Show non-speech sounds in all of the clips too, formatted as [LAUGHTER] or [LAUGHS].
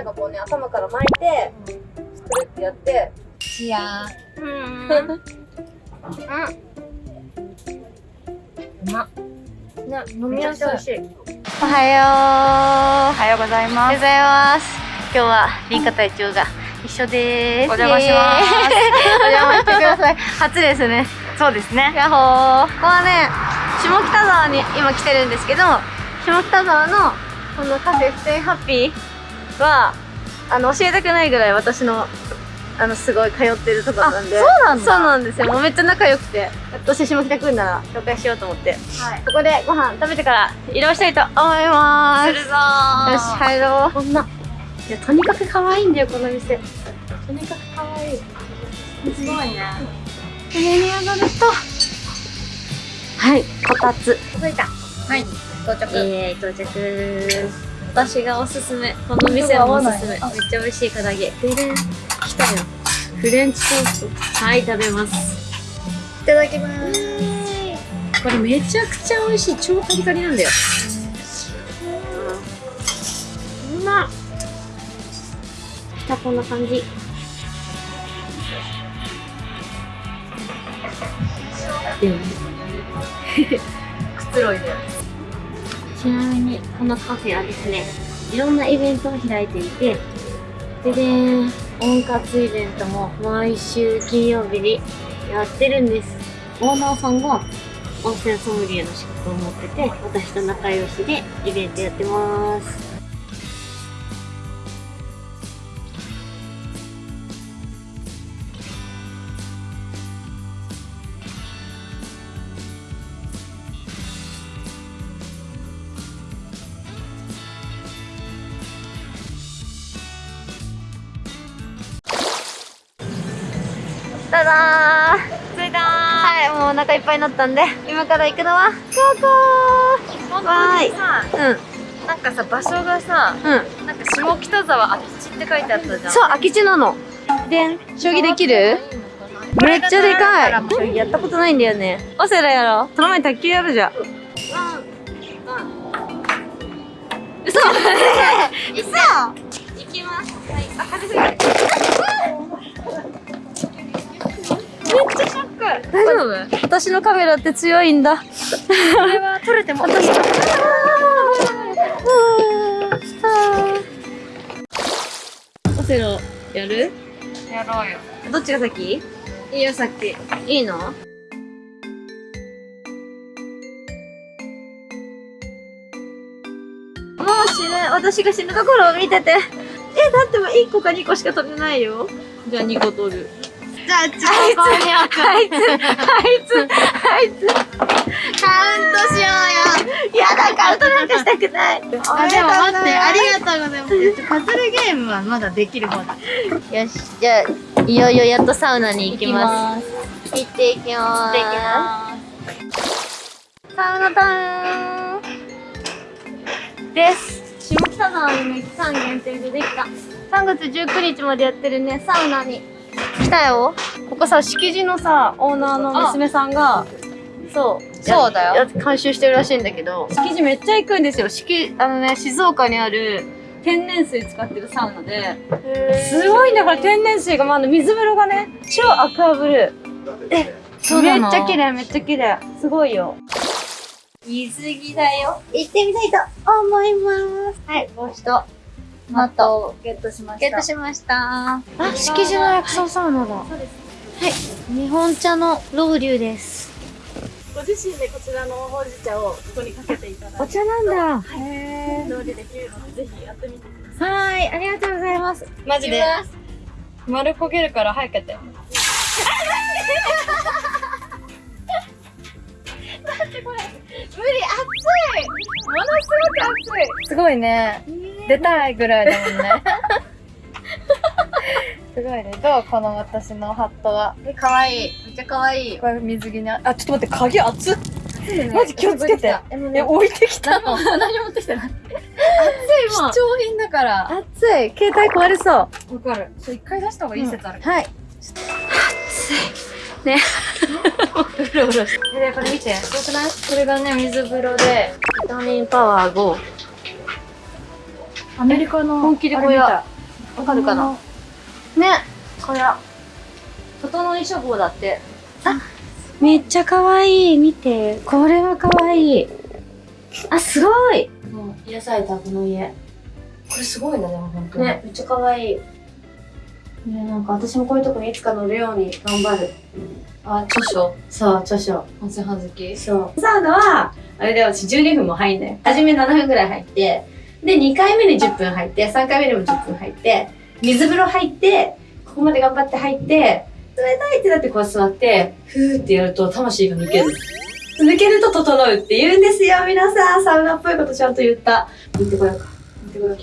なんかこうね頭から巻いてくるってやって。チアうんうん。うま。っね飲みやすいし。いおはよう。おはようございます。おはようございます。今日はリンカ隊長が一緒です。お邪魔します。お邪魔してください。[LAUGHS] 初ですね。そうですね。ヤッホー。ここはね下北沢に今来てるんですけど下北沢のこのカフェステイハッピーはあの教えたくないぐらい私のあのすごい通ってるところなんで。あそうなんだ。そうなんですよ。もうめっちゃ仲良くてどうして下北来るなら紹介しようと思って。はい。ここでご飯食べてから移動したいと思います。するぞよし入ろう。こんな。いやとにかく可愛いんだよこの店。とにかく可愛い。すごいね。上に上がると。はい。こたつ。着いた。はい。到着。えー、到着私がおすすめ。この店もおすすめ。めっちゃ美味しい唐揚げ。でれん。来たよ。フレンチトースト。はい食べます。いただきます。これめちゃくちゃ美味しい。超カリカリなんだよ。うまっ。じゃあこんな感じ。でも。[LAUGHS] くつろいでちなみにこのカフェはですねいろんなイベントを開いていてでで温活イベントも毎週金曜日にやってるんです。オーナーさんが温泉ソムリエの資格を持ってて私と仲良しでイベントやってます。ただー。着いたはいもうお腹いっぱいになったんで今から行くのはここ本わーい。うん。なんかさ場所がさうん。なんか下北沢空き地って書いてあったじゃん。そう空き地なの。でん将棋できる？めっちゃでかい。将棋やったことないんだよね。オセラやろう。その前に卓球やるじゃん。嘘。嘘。行きます。はい。あ風すぎ大丈夫？私のカメラって強いんだ。これは撮れても。私のオセロやる？やろうよ。どっちが先？いいよ先いいの？もう死ぬ。私が死ぬところを見てて。えだってもう1個か2個しか取れないよ。じゃあ2個取るじゃあちあいつあいつあいつあいつカウントしようよやだカウントなんかしたくないあ、でも待って、ありがとうございます。パズルゲームはまだできる方だ。よしじゃあいよいよやっとサウナに行きますす。行っていきます行ってきます。サウナタイムです下北沢にね期間限定でできた3月19日までやってるねサウナに来たよ。ここさ敷地のさオーナーの娘さんがそう。そうだよ。や監修してるらしいんだけど。敷地めっちゃ行くんですよ。敷あのね静岡にある天然水使ってるサウナで。すごいんだから天然水がまあ水風呂がね超アクアブルー。えそうめっちゃ綺麗めっちゃ綺麗。すごいよ。水着だよ。行ってみたいと思います。はい帽子とマット。をゲットしまゲットしました。あ敷地の薬草サウナだ。そうです。はい。日本茶のロウリュです。ご自身でこちらのほうじ茶をここにかけていただいて。お茶なんだ。へ料理できるのでぜひやってみてください。はいありがとうございます。マジで。丸焦げるから早くやって。[LAUGHS] 無理熱い。ものすごく熱い。すごいね。出たいぐらいだもんね。すごいね。どうこの私のハットは？え可愛いめっちゃ可愛いこれ水着にあ、あちょっと待って、鍵熱っ？マジ気をつけて。え、ね置いてきたの？何も持ってきてない貴重品だから。熱い携帯壊れそうわかる。一回出した方がいい説ある。はい。暑い。ね。うろうろ。で、これ見て。すごくない？これがね、水風呂で、ビタミンパワー5。アメリカの、本気でこれやあれ見た。わかるかな？ね。これ整い処方だって。あめっちゃ可愛い。見て。これは可愛い。あすごい。もう癒されたこの家。これすごいね、でも本当に。ねめっちゃ可愛い。ねなんか私もこういうとこにいつか乗るように頑張る。あ、著書。そう著書。温泉はずき。そう。サウナはあれで私12分も入んない。初め7分ぐらい入ってで2回目に10分入って3回目にも10分入って水風呂入ってここまで頑張って入って冷たいってなってこう座ってふーってやると魂が抜ける。抜けると整うって言うんですよ。皆さんサウナっぽいことちゃんと言った。行ってこようか。行ってこようか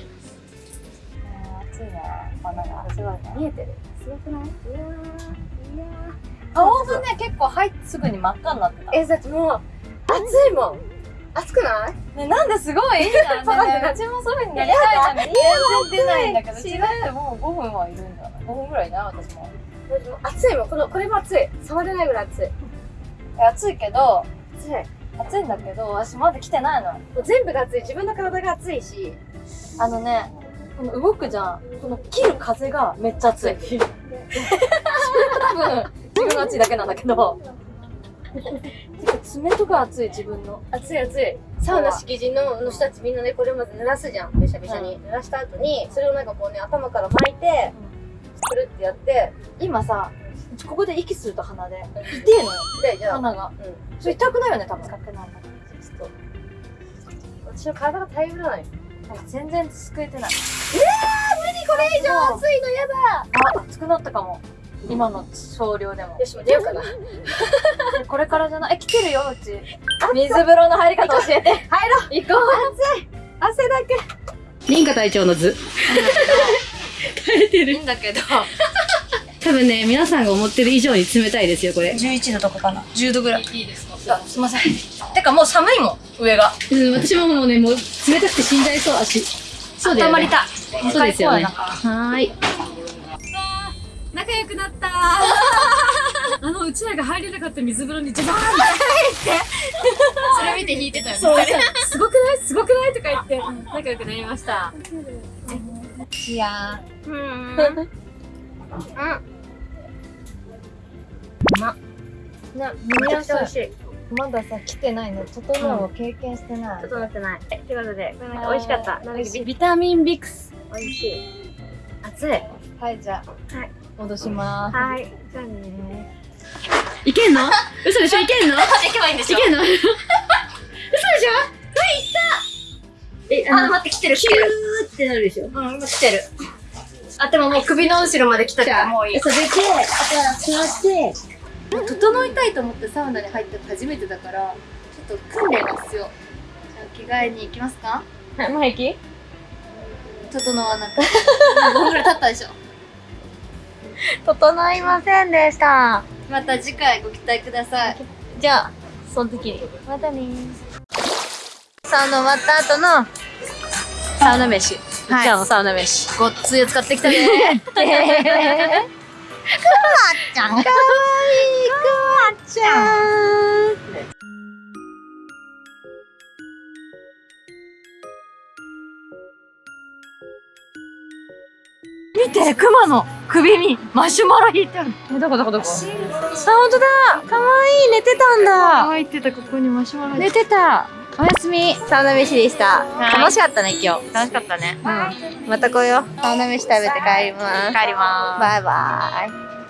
暑いな花がすごい見えてる。すごくない？いやーいやー。顔がね、結構入ってすぐに真っ赤になってた。え、だってもう、暑いもん。暑くない？ね、なんですごいいいじゃん。ねねうちもそういう風になりたいじゃん。全然出ないんだけど、うちだってもう5分はいるんじゃない ?5 分ぐらいだよ、私も。だってもう暑いもん。この、これも暑い。触れないぐらい暑い。え暑いけど、暑い。も暑いんだけど、私まだ来てないの。う全部が暑い。自分の体が暑いし。あのね、この動くじゃん。この切る風がめっちゃ暑い。[LAUGHS] 多分、自分が暑いだけなんだけど。爪とか暑い、自分の。暑い暑い。サウナ敷地のの人たちみんなね、これをまず濡らすじゃん。べしゃべしゃに。濡らした後に、それをなんかこうね、頭から巻いて、くるってやって、今さ、ここで息すると鼻で。痛えのよ、で、じゃあ、鼻が。うん。それ痛くないよね、多分。痛くないんだけど、ちょっ私の体が耐えうらない。と。全然救えてない。これ以上暑いのやだあ、熱くなったかも。今の少量でも。よし、もう出ようかな。[LAUGHS] これからじゃない？え、来てるよ、うち。水風呂の入り方教えて。入ろう行こう。汗だけ。リンカ隊長の図。耐えていいんだけど。多分ね、皆さんが思ってる以上に冷たいですよ、これ。11度とかかな。10度ぐらい。いいですか？あすいません。てかもう寒いもん、上が。うん、私ももうね、もう冷たくて死んじゃいそう、足。そうだよ、ね。温まりたい。そうですよね。はーい。仲良くなった [LAUGHS] あのうちらが入れなかった水風呂にジャバーンってそれ見て引いてたよね。そうすごくない？[LAUGHS] すごくない？とか言って仲良くなりましたいやうん。うん。な、めちゃくちゃ美味しい。まださ、来てないの。整うを経験してない。整ってない。ということで、これなんか美味しかった。ビタミンビクス美味しい。熱い。はい、じゃあ。はい。戻しまーす。はい。じゃあねいけんの？嘘でしょ？いけんの？[LAUGHS] 行けばいいんでいけんの？[LAUGHS] 嘘でしょ？え、あ、あの、待って、来てる、来キュてる。ーってなるでしょ？うん、今来てる。あ、でももう首の後ろまで来たからもういい。そう、で、で、あとは座って、整いたいと思ってサウナに入ったの初めてだから、ちょっと訓練が必要。じゃあ、着替えに行きますか？はい、もう平気？整わなくて。[LAUGHS] 5分ぐらい経ったでしょ？[LAUGHS] 整いませんでした。また次回ご期待ください。じゃあ、その時に。またねサウナ終わった後のサウナ飯。はいじゃあのサウナ飯。ごっついやつ買ってきたね。[LAUGHS] ちゃん。かわいい、くまちゃん。見て、クマの首にマシュマロ引いてある。えどこどこどこあ、本当だかわいい寝てたんだ乾いてた、ここにマシュマロ寝てたおやすみサウナ飯でした。はい楽しかったね、今日。楽しかったねうん。また来よう。サウナ飯食べて帰ります。帰りまーすバイバイ。